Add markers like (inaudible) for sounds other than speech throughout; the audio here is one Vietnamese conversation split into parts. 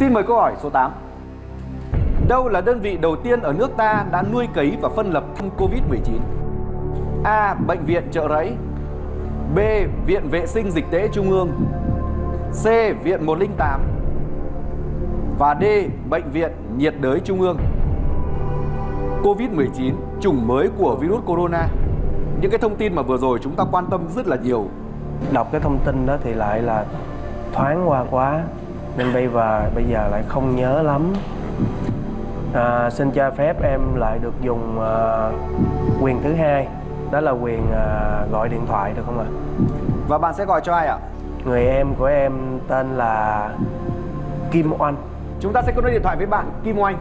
Xin mời câu hỏi số 8. Đâu là đơn vị đầu tiên ở nước ta đã nuôi cấy và phân lập thân Covid-19? A. Bệnh viện Trợ Rẫy B. Viện Vệ sinh Dịch tễ Trung ương C. Viện 108 Và D. Bệnh viện Nhiệt đới Trung ương Covid-19, chủng mới của virus corona Những cái thông tin mà vừa rồi chúng ta quan tâm rất là nhiều Đọc cái thông tin đó thì lại là thoáng qua quá nên bây giờ, bây giờ lại không nhớ lắm à, Xin cho phép em lại được dùng uh, quyền thứ hai Đó là quyền uh, gọi điện thoại được không ạ? Và bạn sẽ gọi cho ai ạ? Người em của em tên là Kim Oanh Chúng ta sẽ kết nối điện thoại với bạn Kim Oanh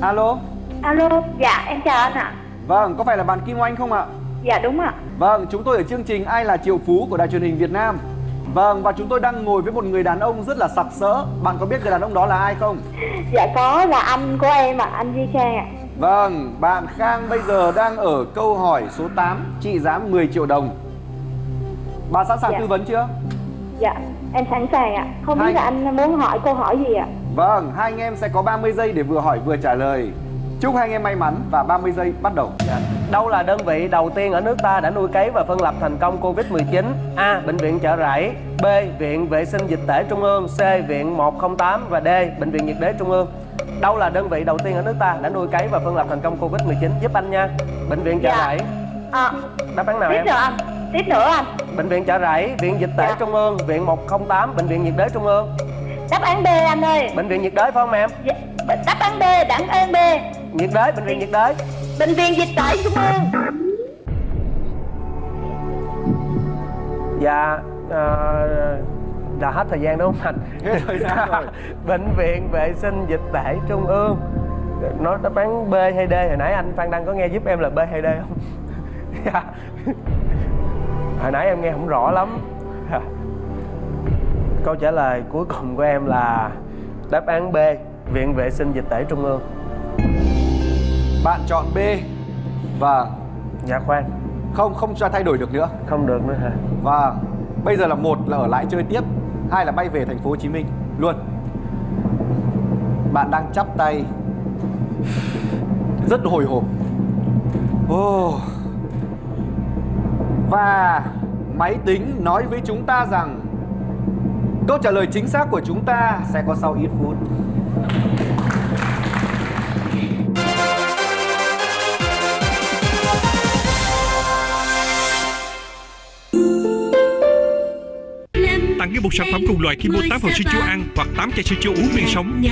Alo Alo, dạ em chào anh ạ. Vâng, có phải là bạn Kim Oanh không ạ? Dạ đúng ạ. Vâng, chúng tôi ở chương trình Ai là triệu phú của Đài truyền hình Việt Nam Vâng, và chúng tôi đang ngồi với một người đàn ông rất là sặc sỡ Bạn có biết người đàn ông đó là ai không? Dạ có là anh của em ạ, anh Duy Khang ạ. Vâng, bạn Khang bây giờ đang ở câu hỏi số 8 Trị giá 10 triệu đồng Bạn sẵn sàng Dạ. tư vấn chưa? Dạ, em sẵn sàng ạ. Không Hai- biết là anh muốn hỏi câu hỏi gì ạ? Vâng, hai anh em sẽ có 30 giây để vừa hỏi vừa trả lời Chúc hai anh em may mắn và 30 giây bắt đầu Dạ. Đâu là đơn vị đầu tiên ở nước ta đã nuôi cấy và phân lập thành công Covid-19? A. Bệnh viện Chợ Rẫy B. Viện Vệ sinh Dịch tễ Trung ương C. Viện 108 và D. Bệnh viện Nhiệt đới Trung ương Đâu là đơn vị đầu tiên ở nước ta đã nuôi cấy và phân lập thành công Covid-19? Giúp anh nha Bệnh viện Chợ Dạ. Rẫy À, Đáp án nào tiếp em? nữa anh. Tiếp nữa anh. Bệnh viện Chợ Rẫy, Viện Dịch tễ Dạ. Trung ương, Viện 108, Bệnh viện Nhiệt đới Trung ương Đáp án B anh ơi. Bệnh viện Nhiệt đới phải không em? Dạ, đáp án B, đáp án B. Nhiệt đới, Bệnh viện Nhiệt đới Bệnh viện Dịch tễ Trung ương. Dạ ờ, Đã hết thời gian đúng không anh? Hết thời gian rồi. (laughs) Bệnh viện Vệ sinh Dịch tễ Trung ương Nó đáp án B hay D Hồi nãy anh Phan Đăng có nghe giúp em là B hay D không? (laughs) Dạ. Hồi nãy em nghe không rõ lắm. Câu trả lời cuối cùng của em là Đáp án B Viện Vệ sinh Dịch tễ Trung ương Bạn chọn B Vâng, Dạ khoan. không không cho thay đổi được nữa. Không được nữa hả? Vâng, bây giờ là một là ở lại chơi tiếp Hai là bay về thành phố Hồ Chí Minh. Luôn. Bạn đang chắp tay. Rất hồi hộp. Ồ. Và máy tính nói với chúng ta rằng Câu trả lời chính xác của chúng ta sẽ có sau ít phút Tặng ngay một sản phẩm cùng loại khi mua 8 hộp sữa chua ăn hoặc 8 chai sữa chua uống miệng sống.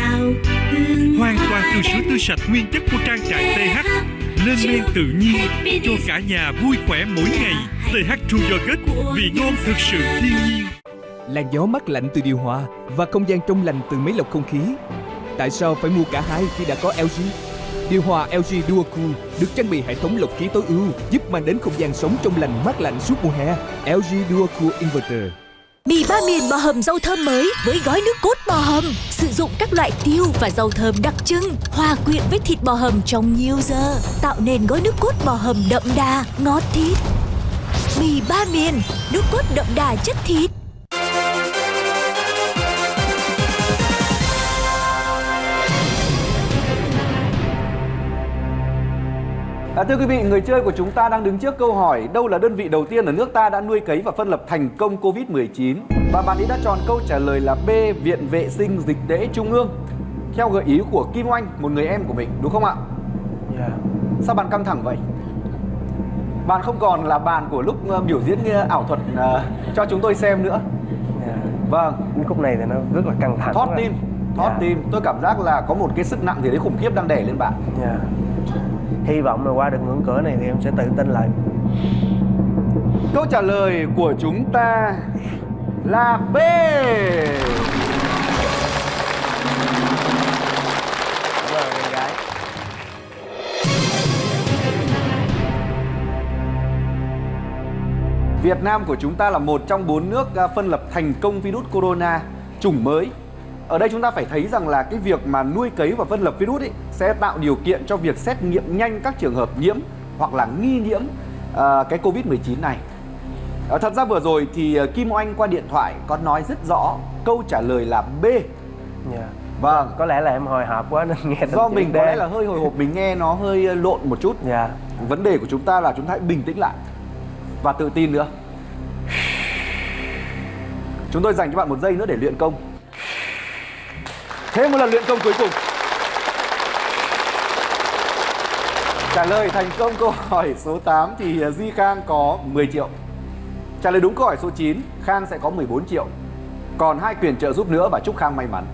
Hoàn toàn từ sữa tươi sạch nguyên chất của trang trại TH. Lên men tự nhiên cho cả nhà vui khỏe mỗi ngày. TH True Yogurt vị ngon thực sự thiên nhiên. làn gió mát lạnh từ điều hòa và không gian trong lành từ máy lọc không khí. Tại sao phải mua cả hai khi đã có LG? Điều hòa LG Duocool được trang bị hệ thống lọc khí tối ưu giúp mang đến không gian sống trong lành mát lạnh suốt mùa hè. LG Duocool Inverter. Mì ba miền bò hầm rau thơm mới với gói nước cốt bò hầm Sử dụng các loại tiêu và rau thơm đặc trưng Hòa quyện với thịt bò hầm trong nhiều giờ Tạo nên gói nước cốt bò hầm đậm đà, ngọt thịt. Mì ba miền, nước cốt đậm đà chất thịt. À, thưa quý vị, người chơi của chúng ta đang đứng trước câu hỏi đâu là đơn vị đầu tiên ở nước ta đã nuôi cấy và phân lập thành công Covid-19? Và bạn ấy đã chọn câu trả lời là B, Viện Vệ sinh Dịch tễ Trung ương. Theo gợi ý của Kim Oanh, một người em của mình, đúng không ạ? Dạ Sao bạn căng thẳng vậy? Bạn không còn là bạn của lúc ờ, biểu diễn ờ, ảo thuật ờ, cho chúng tôi xem nữa. dạ. Vâng, khúc này thì nó rất là căng thẳng quá. tim, thoát Dạ. tim. Tôi cảm giác là có một cái sức nặng gì đấy khủng khiếp đang đè lên bạn. Dạ. Hy vọng là qua được ngưỡng cửa này thì em sẽ tự tin lại. Câu trả lời của chúng ta là B. Việt Nam của chúng ta là một trong bốn nước à, phân lập thành công virus corona chủng mới. Ở đây chúng ta phải thấy rằng là cái việc mà nuôi cấy và phân lập virus ấy sẽ tạo điều kiện cho việc xét nghiệm nhanh các trường hợp nhiễm hoặc là nghi nhiễm à, cái Covid-19 này. À, thật ra vừa rồi thì ờ, Kim Oanh qua điện thoại có nói rất rõ câu trả lời là B. dạ Vâng. có lẽ là em hồi hộp quá nên nghe Do mình có lẽ là hơi hồi hộp mình nghe nó hơi lộn một chút. dạ Vấn đề của chúng ta là chúng ta hãy bình tĩnh lại và tự tin nữa. Chúng tôi dành cho bạn một giây nữa để luyện công. Thêm một lần luyện công cuối cùng. Trả lời thành công câu hỏi số 8 thì à, Di Khang có 10 triệu. Trả lời đúng câu hỏi số 9, Khang sẽ có 14 triệu. Còn hai quyền trợ giúp nữa và chúc Khang may mắn.